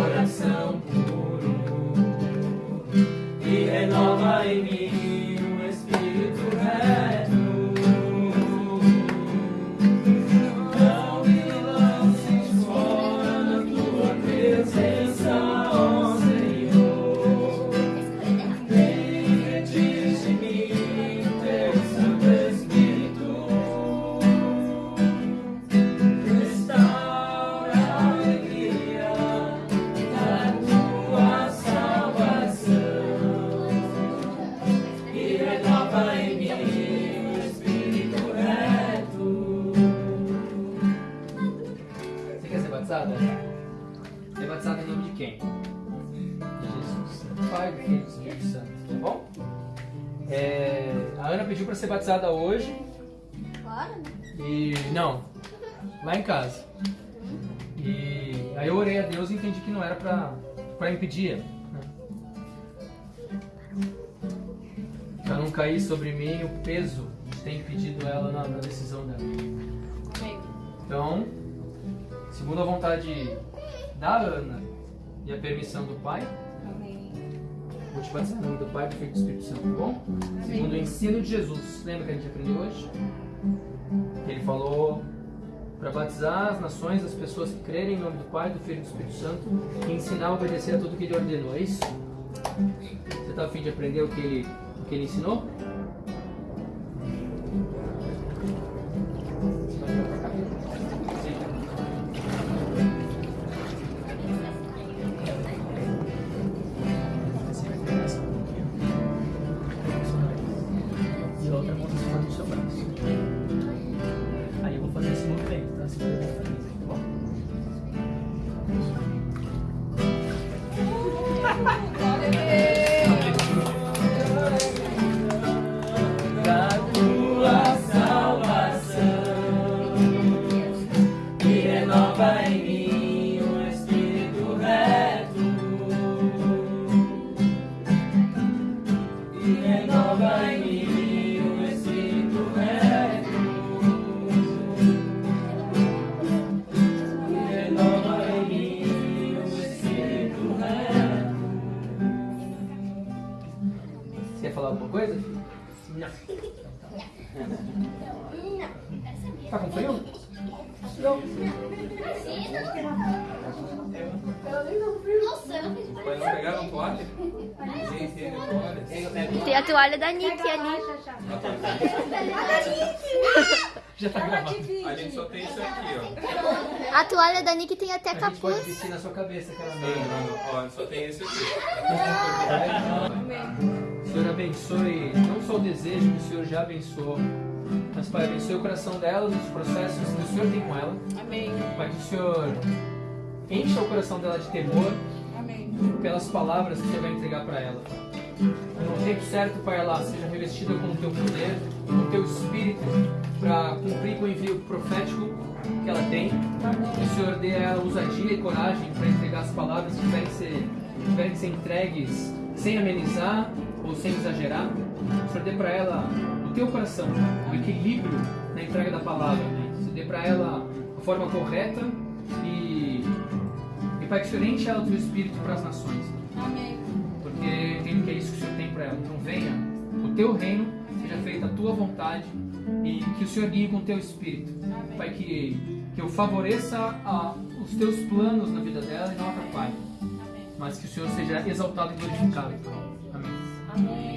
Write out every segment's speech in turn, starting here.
coração. Quem? Jesus. Pai, do Filho e Espírito Santo. Tá bom? É, a Ana pediu para ser batizada hoje. Bora, né? E. Não. Lá em casa. E aí eu orei a Deus e entendi que não era pra, pra impedir. Né? Pra não cair sobre mim o peso de ter impedido ela na, na decisão dela. Então, segundo a vontade da Ana e a permissão do Pai, Amém. vou te batizar em nome do Pai, do Filho e do Espírito Santo, tá bom? Segundo o ensino de Jesus. Lembra que a gente aprendeu hoje? Ele falou para batizar as nações, as pessoas que crerem em nome do Pai, do Filho e do Espírito Santo e ensinar a obedecer a tudo que ele ordenou. É isso? Você está a fim de aprender o que ele, o que ele ensinou? Você quer falar alguma coisa? Não. Tá com frio? Não. Não fiz Mas não pegaram toalha? Ninguém tem a toalha da Nick ali. Já tá gravado. A gente só tem isso aqui, ó. A toalha da Nick tem até A gente pode capuz. vestir na sua cabeça aquela Não, meia. não, ó, só tem esse aqui. O Senhor abençoe não só o desejo que o Senhor já abençoou, mas Pai, abençoe o coração dela, os processos que o Senhor tem com ela. Amém. Pai, que o Senhor encha o coração dela de temor Amém. pelas palavras que o Senhor vai entregar para ela. No tempo certo, Pai, ela seja revestida com o teu poder, com o teu espírito, para cumprir com o envio profético que ela tem. Que o Senhor dê a ela ousadia e coragem para entregar as palavras que tiverem que ser, tiverem que ser entregues sem amenizar ou sem exagerar. O Senhor dê para ela o teu coração, o equilíbrio na entrega da palavra. Né? Você dê para ela a forma correta e, e Pai, que o Senhor enche ela do teu espírito para as nações teu reino, seja feita a tua vontade e que o Senhor guie com o teu espírito. Amém. Pai, que, que eu favoreça a, os teus planos na vida dela e não atrapalhe. Mas que o Senhor seja exaltado e glorificado. Amém. Amém.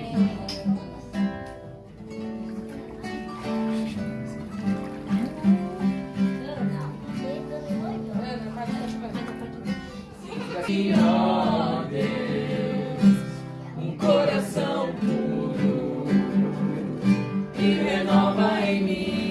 by me.